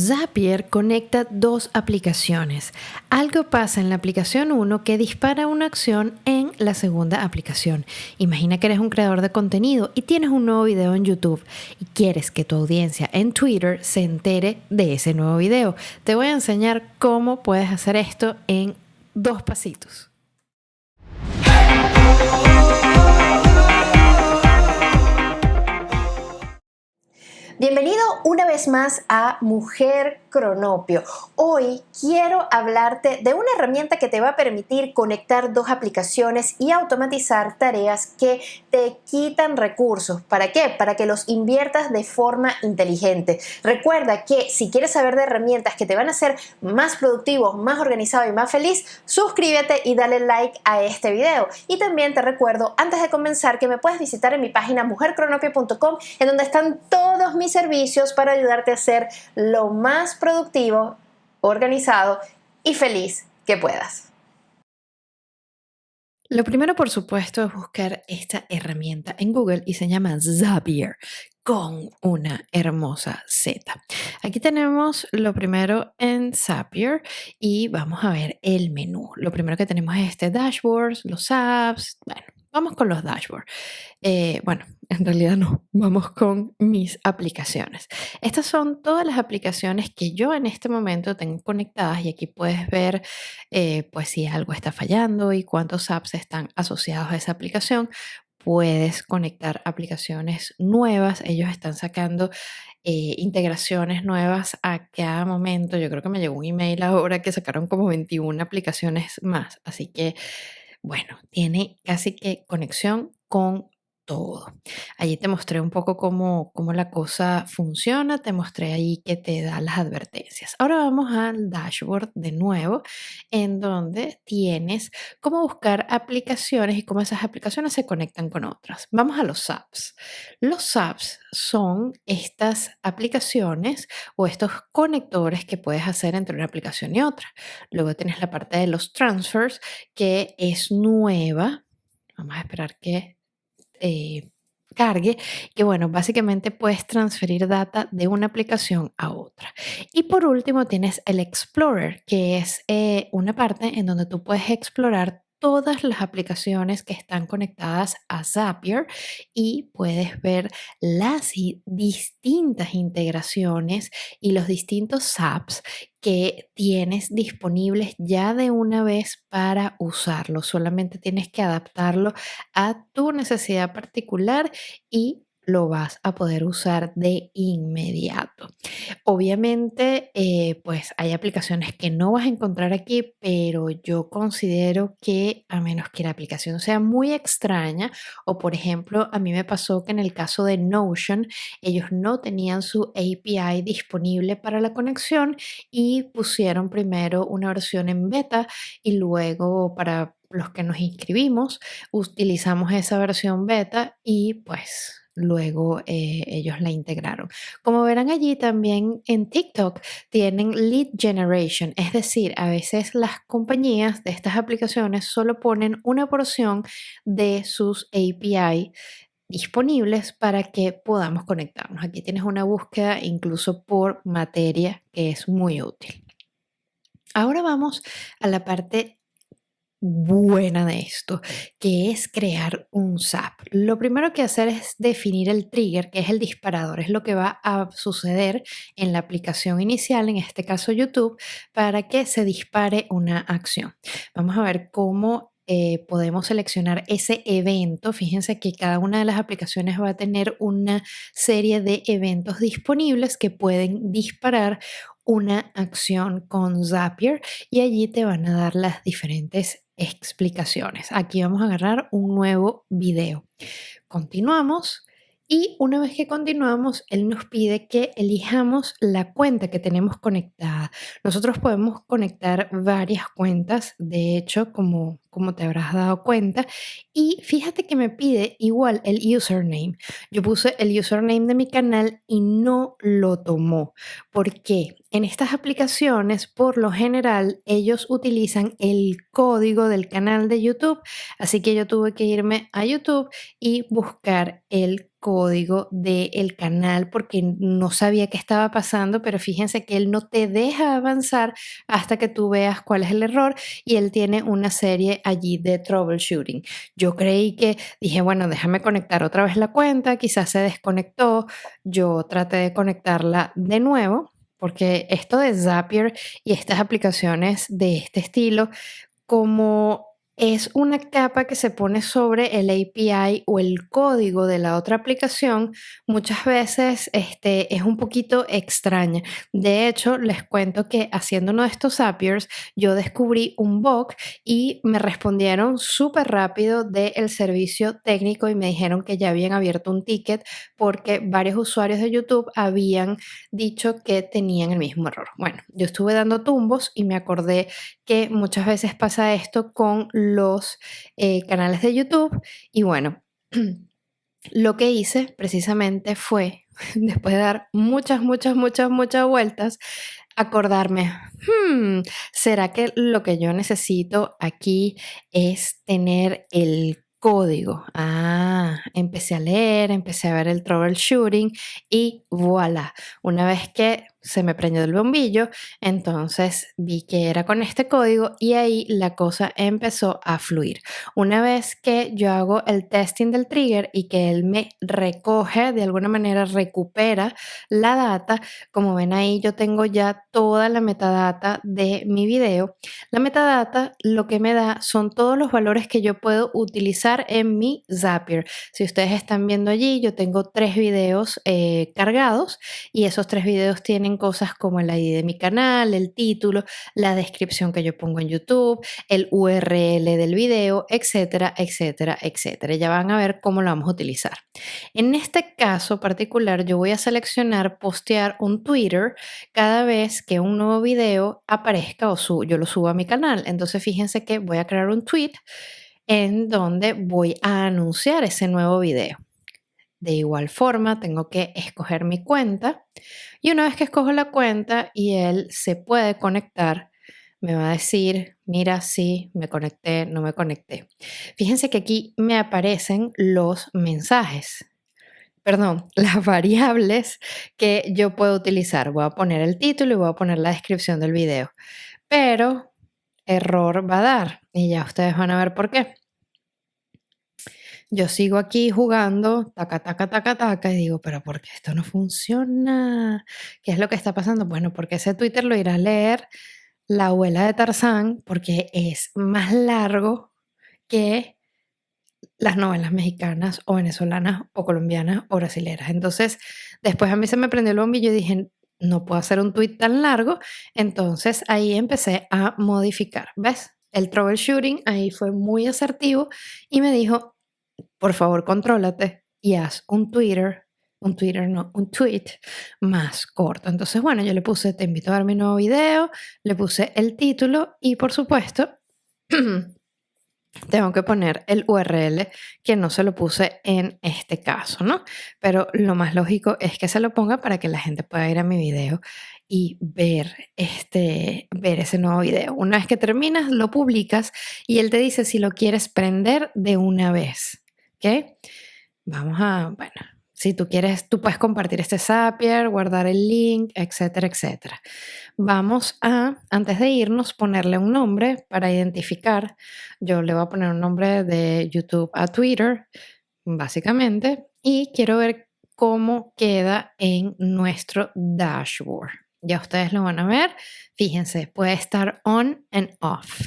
Zapier conecta dos aplicaciones. Algo pasa en la aplicación 1 que dispara una acción en la segunda aplicación. Imagina que eres un creador de contenido y tienes un nuevo video en YouTube y quieres que tu audiencia en Twitter se entere de ese nuevo video. Te voy a enseñar cómo puedes hacer esto en dos pasitos. Una vez más a Mujer Cronopio. Hoy quiero hablarte de una herramienta que te va a permitir conectar dos aplicaciones y automatizar tareas que te quitan recursos. ¿Para qué? Para que los inviertas de forma inteligente. Recuerda que si quieres saber de herramientas que te van a hacer más productivo, más organizado y más feliz, suscríbete y dale like a este video. Y también te recuerdo, antes de comenzar, que me puedes visitar en mi página mujercronopio.com en donde están todos mis servicios para ayudarte a ser lo más productivo, organizado y feliz que puedas. Lo primero, por supuesto, es buscar esta herramienta en Google y se llama Zapier con una hermosa Z. Aquí tenemos lo primero en Zapier y vamos a ver el menú. Lo primero que tenemos es este dashboard, los apps, bueno, Vamos con los dashboards. Eh, bueno, en realidad no, vamos con mis aplicaciones. Estas son todas las aplicaciones que yo en este momento tengo conectadas y aquí puedes ver eh, pues si algo está fallando y cuántos apps están asociados a esa aplicación. Puedes conectar aplicaciones nuevas. Ellos están sacando eh, integraciones nuevas a cada momento. Yo creo que me llegó un email ahora que sacaron como 21 aplicaciones más. Así que bueno, tiene casi que conexión con todo. Allí te mostré un poco cómo, cómo, la cosa funciona, te mostré ahí que te da las advertencias. Ahora vamos al dashboard de nuevo, en donde tienes cómo buscar aplicaciones y cómo esas aplicaciones se conectan con otras. Vamos a los apps. Los apps son estas aplicaciones o estos conectores que puedes hacer entre una aplicación y otra. Luego tienes la parte de los transfers, que es nueva. Vamos a esperar que eh, cargue, que bueno, básicamente puedes transferir data de una aplicación a otra. Y por último tienes el Explorer, que es eh, una parte en donde tú puedes explorar todas las aplicaciones que están conectadas a Zapier y puedes ver las distintas integraciones y los distintos apps que tienes disponibles ya de una vez para usarlo. Solamente tienes que adaptarlo a tu necesidad particular y lo vas a poder usar de inmediato. Obviamente, eh, pues hay aplicaciones que no vas a encontrar aquí, pero yo considero que a menos que la aplicación sea muy extraña, o por ejemplo, a mí me pasó que en el caso de Notion, ellos no tenían su API disponible para la conexión y pusieron primero una versión en beta y luego para los que nos inscribimos utilizamos esa versión beta y pues luego eh, ellos la integraron. Como verán allí también en TikTok tienen lead generation, es decir, a veces las compañías de estas aplicaciones solo ponen una porción de sus API disponibles para que podamos conectarnos. Aquí tienes una búsqueda incluso por materia que es muy útil. Ahora vamos a la parte buena de esto, que es crear un SAP. Lo primero que hacer es definir el trigger, que es el disparador, es lo que va a suceder en la aplicación inicial, en este caso YouTube, para que se dispare una acción. Vamos a ver cómo eh, podemos seleccionar ese evento. Fíjense que cada una de las aplicaciones va a tener una serie de eventos disponibles que pueden disparar una acción con Zapier y allí te van a dar las diferentes explicaciones. Aquí vamos a agarrar un nuevo video. Continuamos y una vez que continuamos, él nos pide que elijamos la cuenta que tenemos conectada. Nosotros podemos conectar varias cuentas, de hecho, como, como te habrás dado cuenta. Y fíjate que me pide igual el username. Yo puse el username de mi canal y no lo tomó. ¿Por qué? En estas aplicaciones, por lo general, ellos utilizan el código del canal de YouTube. Así que yo tuve que irme a YouTube y buscar el código del canal porque no sabía qué estaba pasando, pero fíjense que él no te deja avanzar hasta que tú veas cuál es el error y él tiene una serie allí de troubleshooting. Yo creí que dije, bueno, déjame conectar otra vez la cuenta, quizás se desconectó, yo traté de conectarla de nuevo porque esto de Zapier y estas aplicaciones de este estilo, como es una capa que se pone sobre el API o el código de la otra aplicación, muchas veces este, es un poquito extraña. De hecho, les cuento que haciendo uno de estos Zapiers, yo descubrí un bug y me respondieron súper rápido del servicio técnico y me dijeron que ya habían abierto un ticket porque varios usuarios de YouTube habían dicho que tenían el mismo error. Bueno, yo estuve dando tumbos y me acordé que muchas veces pasa esto con los eh, canales de YouTube. Y bueno, lo que hice precisamente fue, después de dar muchas, muchas, muchas, muchas vueltas, acordarme, hmm, ¿será que lo que yo necesito aquí es tener el código? Ah, empecé a leer, empecé a ver el troubleshooting y voilà, una vez que se me prendió el bombillo, entonces vi que era con este código y ahí la cosa empezó a fluir. Una vez que yo hago el testing del trigger y que él me recoge, de alguna manera recupera la data, como ven ahí yo tengo ya toda la metadata de mi video. La metadata lo que me da son todos los valores que yo puedo utilizar en mi Zapier. Si ustedes están viendo allí, yo tengo tres videos eh, cargados y esos tres videos tienen cosas como el ID de mi canal, el título, la descripción que yo pongo en YouTube, el URL del video, etcétera, etcétera, etcétera. Ya van a ver cómo lo vamos a utilizar. En este caso particular, yo voy a seleccionar postear un Twitter cada vez que un nuevo video aparezca o yo lo subo a mi canal. Entonces, fíjense que voy a crear un tweet en donde voy a anunciar ese nuevo video. De igual forma, tengo que escoger mi cuenta y una vez que escojo la cuenta y él se puede conectar, me va a decir, mira, sí, me conecté, no me conecté. Fíjense que aquí me aparecen los mensajes, perdón, las variables que yo puedo utilizar. Voy a poner el título y voy a poner la descripción del video, pero error va a dar y ya ustedes van a ver por qué yo sigo aquí jugando, taca, taca, taca, taca, y digo, pero ¿por qué esto no funciona? ¿Qué es lo que está pasando? Bueno, porque ese Twitter lo irá a leer la abuela de Tarzán, porque es más largo que las novelas mexicanas o venezolanas o colombianas o brasileras. Entonces, después a mí se me prendió el bombillo y dije, no puedo hacer un tweet tan largo. Entonces ahí empecé a modificar. ¿Ves? El troubleshooting ahí fue muy asertivo y me dijo, por favor, contrólate y haz un Twitter, un Twitter no, un tweet más corto. Entonces, bueno, yo le puse, te invito a ver mi nuevo video, le puse el título y por supuesto, tengo que poner el URL que no se lo puse en este caso, ¿no? Pero lo más lógico es que se lo ponga para que la gente pueda ir a mi video y ver este ver ese nuevo video. Una vez que terminas, lo publicas y él te dice si lo quieres prender de una vez. ¿Ok? Vamos a, bueno, si tú quieres, tú puedes compartir este Zapier, guardar el link, etcétera, etcétera. Vamos a, antes de irnos, ponerle un nombre para identificar. Yo le voy a poner un nombre de YouTube a Twitter, básicamente, y quiero ver cómo queda en nuestro dashboard. Ya ustedes lo van a ver. Fíjense, puede estar on and off.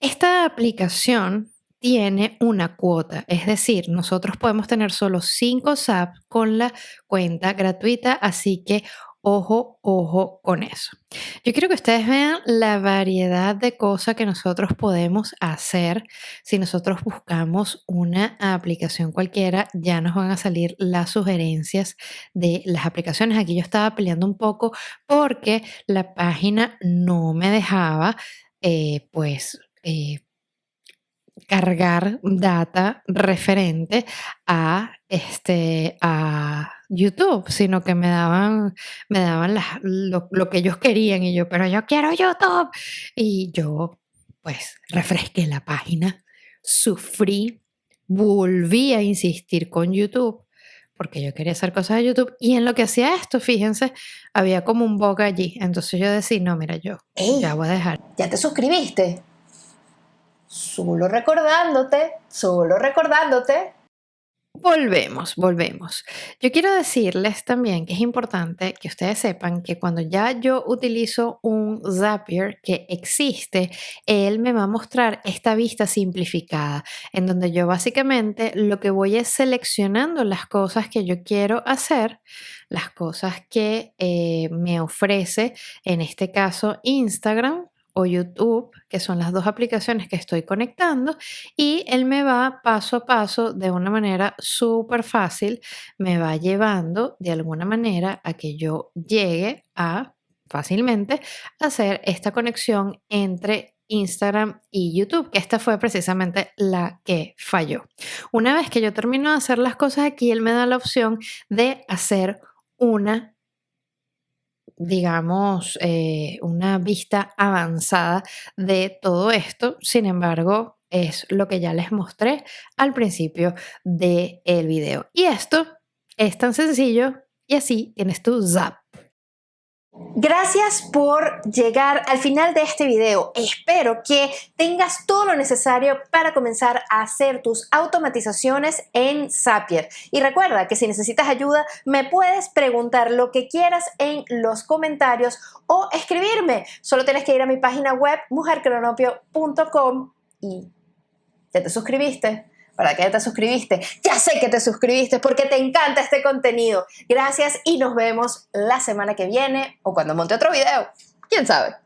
Esta aplicación tiene una cuota, es decir, nosotros podemos tener solo 5 SAP con la cuenta gratuita, así que ojo, ojo con eso. Yo quiero que ustedes vean la variedad de cosas que nosotros podemos hacer. Si nosotros buscamos una aplicación cualquiera, ya nos van a salir las sugerencias de las aplicaciones. Aquí yo estaba peleando un poco porque la página no me dejaba, eh, pues, eh, cargar data referente a este a YouTube, sino que me daban, me daban lo, lo, que ellos querían y yo, pero yo quiero YouTube. Y yo, pues, refresqué la página, sufrí volví a insistir con YouTube porque yo quería hacer cosas de YouTube y en lo que hacía esto, fíjense, había como un bug allí. Entonces yo decía, no, mira, yo ya voy a dejar. ¿Ya te suscribiste? Solo recordándote, solo recordándote Volvemos, volvemos. Yo quiero decirles también que es importante que ustedes sepan que cuando ya yo utilizo un Zapier que existe, él me va a mostrar esta vista simplificada, en donde yo básicamente lo que voy es seleccionando las cosas que yo quiero hacer, las cosas que eh, me ofrece, en este caso Instagram, o YouTube, que son las dos aplicaciones que estoy conectando, y él me va paso a paso de una manera súper fácil, me va llevando de alguna manera a que yo llegue a fácilmente hacer esta conexión entre Instagram y YouTube, que esta fue precisamente la que falló. Una vez que yo termino de hacer las cosas aquí, él me da la opción de hacer una digamos, eh, una vista avanzada de todo esto. Sin embargo, es lo que ya les mostré al principio del el video. Y esto es tan sencillo y así tienes tu Zap. Gracias por llegar al final de este video. Espero que tengas todo lo necesario para comenzar a hacer tus automatizaciones en Zapier. Y recuerda que si necesitas ayuda, me puedes preguntar lo que quieras en los comentarios o escribirme. Solo tienes que ir a mi página web mujercronopio.com y ya te suscribiste. ¿Para qué te suscribiste? Ya sé que te suscribiste porque te encanta este contenido. Gracias y nos vemos la semana que viene o cuando monte otro video. ¿Quién sabe?